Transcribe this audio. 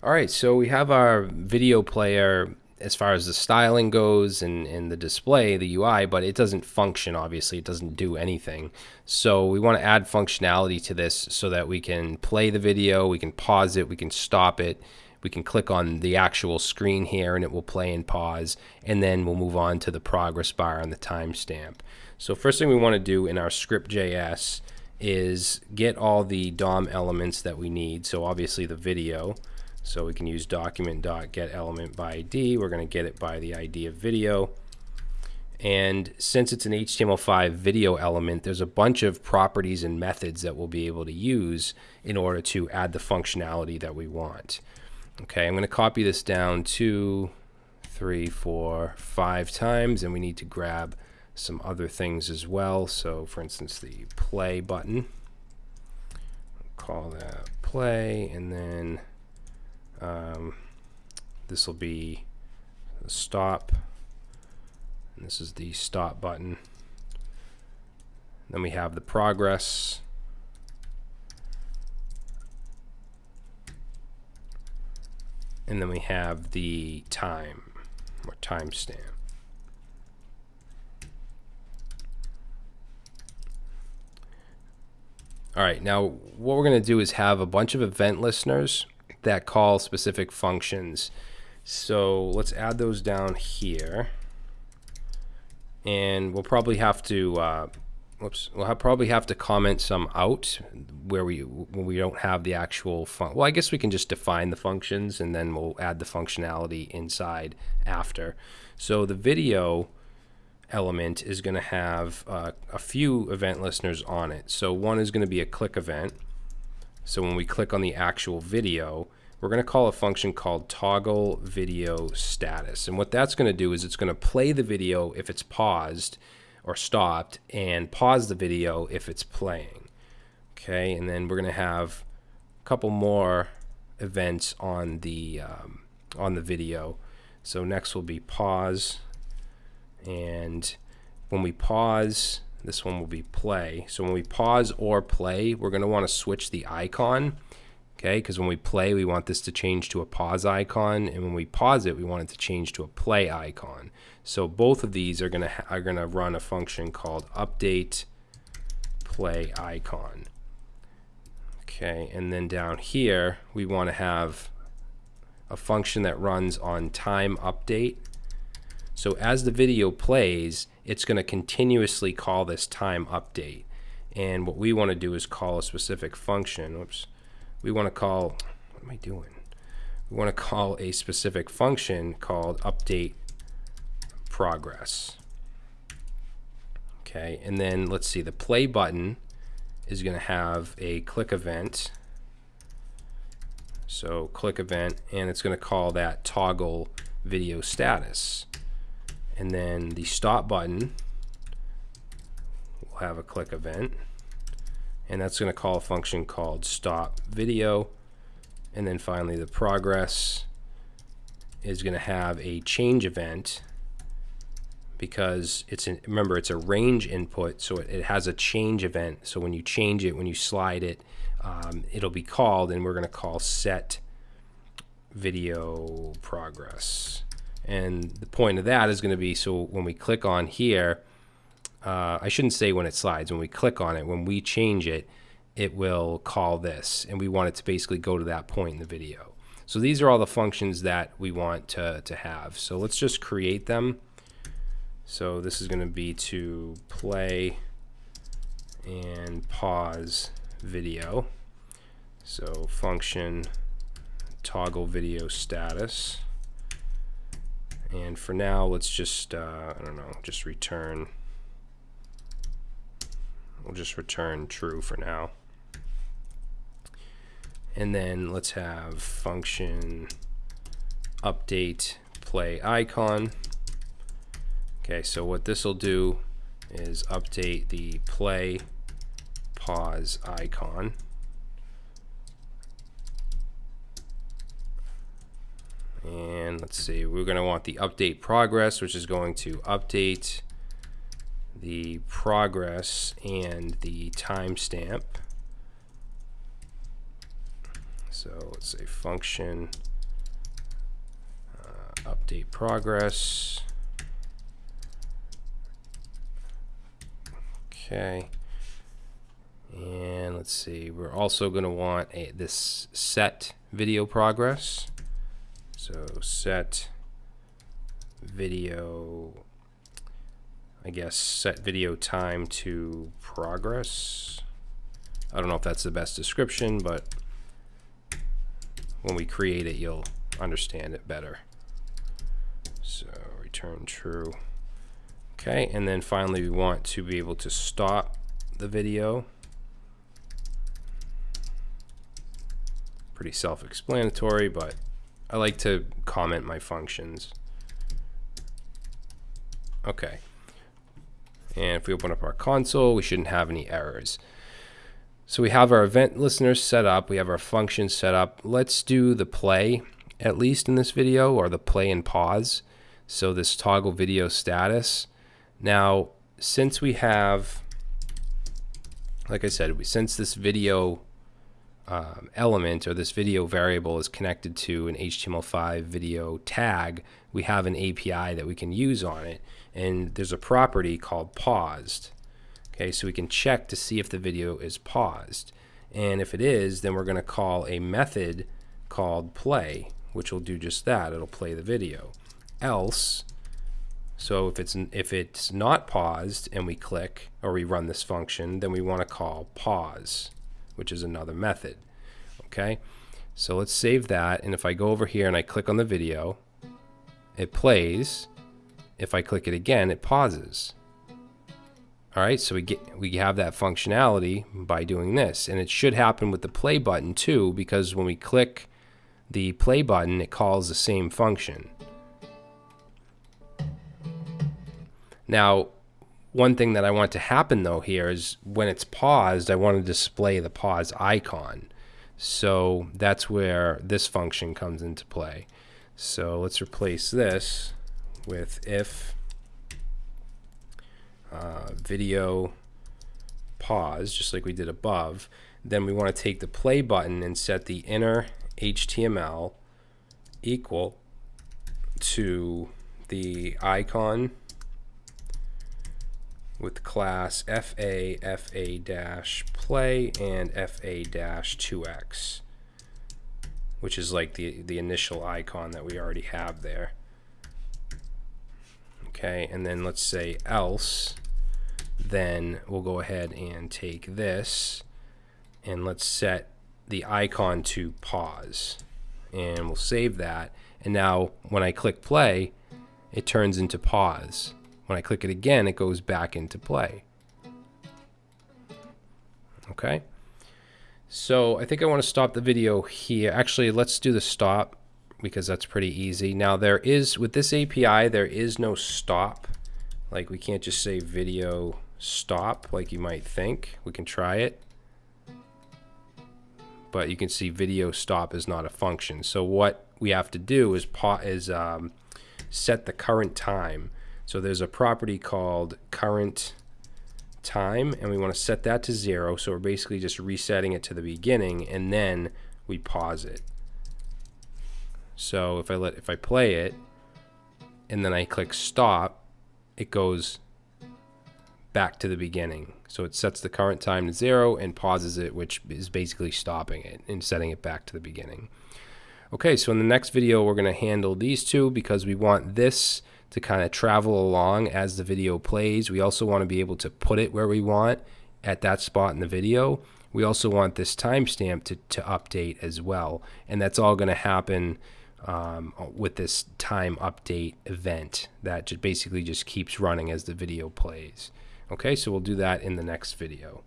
All right, so we have our video player as far as the styling goes and, and the display, the UI, but it doesn't function, obviously. It doesn't do anything. So we want to add functionality to this so that we can play the video, we can pause it, we can stop it, we can click on the actual screen here and it will play and pause, and then we'll move on to the progress bar and the timestamp. So first thing we want to do in our script.js is get all the DOM elements that we need. So obviously the video. So we can use document.get element by ID. We're going to get it by the ID of video. And since it's an HTML5 video element, there's a bunch of properties and methods that we'll be able to use in order to add the functionality that we want. Okay, I'm going to copy this down two, three, four, five times, and we need to grab some other things as well. So for instance, the play button, call that play, and then um, this will be stop. And this is the stop button. Then we have the progress. And then we have the time or timestamp. All right, now what we're going to do is have a bunch of event listeners that call specific functions. So let's add those down here. And we'll probably have to, uh, whoops, we'll have, probably have to comment some out where we when we don't have the actual fun. Well, I guess we can just define the functions and then we'll add the functionality inside after. So the video element is going to have uh, a few event listeners on it. So one is going to be a click event. So when we click on the actual video, we're going to call a function called toggle video status. And what that's going to do is it's going to play the video if it's paused or stopped and pause the video if it's playing. Okay, and then we're going to have a couple more events on the um, on the video. So next will be pause and when we pause this one will be play. So when we pause or play, we're going to want to switch the icon. Okay, because when we play, we want this to change to a pause icon, and when we pause it, we want it to change to a play icon. So both of these are gonna are gonna run a function called update play icon. Okay, and then down here, we want to have a function that runs on time update. So as the video plays, it's going to continuously call this time update. And what we want to do is call a specific function. Whoops. We want to call, what am I doing? We want to call a specific function called update progress. Okay, and then let's see, the play button is going to have a click event. So click event, and it's going to call that toggle video status. And then the stop button will have a click event. And that's going to call a function called stop video. And then finally the progress is going to have a change event because it's an, remember it's a range input so it, it, has a change event so when you change it when you slide it um, it'll be called and we're going to call set video progress and the point of that is going to be so when we click on here, uh, I shouldn't say when it slides, when we click on it, when we change it, it will call this. And we want it to basically go to that point in the video. So these are all the functions that we want to, to have. So let's just create them. So this is going to be to play and pause video. So function toggle video status. And for now, let's just, uh, I don't know, just return, we'll just return true for now. And then let's have function update play icon. Okay, so what this will do is update the play pause icon. And let's see, we're going to want the update progress, which is going to update the progress and the timestamp. So let's say function uh, update progress. Okay. And let's see, we're also going to want a, this set video progress. So set video, I guess set video time to progress. I don't know if that's the best description, but when we create it, you'll understand it better. So return true. Okay, and then finally we want to be able to stop the video. Pretty self-explanatory, but I like to comment my functions. Okay. And if we open up our console, we shouldn't have any errors. So we have our event listeners set up. We have our functions set up. Let's do the play, at least in this video, or the play and pause. So this toggle video status. Now, since we have, like I said, we, since this video um, element or this video variable is connected to an HTML5 video tag, we have an API that we can use on it. And there's a property called paused. Okay, so we can check to see if the video is paused. And if it is, then we're going to call a method called play, which will do just that. It'll play the video. Else, so if it's if it's not paused and we click or we run this function, then we want to call pause, which is another method. Okay, so let's save that. And if I go over here and I click on the video, it plays. If I click it again, it pauses. All right, so we get we have that functionality by doing this, and it should happen with the play button too, because when we click the play button, it calls the same function. Now, one thing that I want to happen though here is when it's paused, I want to display the pause icon. So that's where this function comes into play. So let's replace this with if uh, video pause, just like we did above. Then we want to take the play button and set the inner HTML equal to the icon with class FA, FA dash play, and FA dash 2x, which is like the, the initial icon that we already have there. Okay, and then let's say else, then we'll go ahead and take this and let's set the icon to pause and we'll save that and now when I click play it turns into pause when I click it again, it goes back into play. Okay. So I think I want to stop the video here. Actually, let's do the stop because that's pretty easy. Now there is, with this API, there is no stop. Like we can't just say video stop like you might think. We can try it. But you can see video stop is not a function. So what we have to do is, is um, set the current time. So there's a property called current time and we want to set that to zero. So we're basically just resetting it to the beginning and then we pause it. So if I let if I play it and then I click stop, it goes back to the beginning. So it sets the current time to zero and pauses it, which is basically stopping it and setting it back to the beginning. Okay, so in the next video, we're going to handle these two because we want this to kind of travel along as the video plays. We also want to be able to put it where we want at that spot in the video. We also want this timestamp to, to update as well. And that's all going to happen um, with this time update event that just basically just keeps running as the video plays. Okay, so we'll do that in the next video.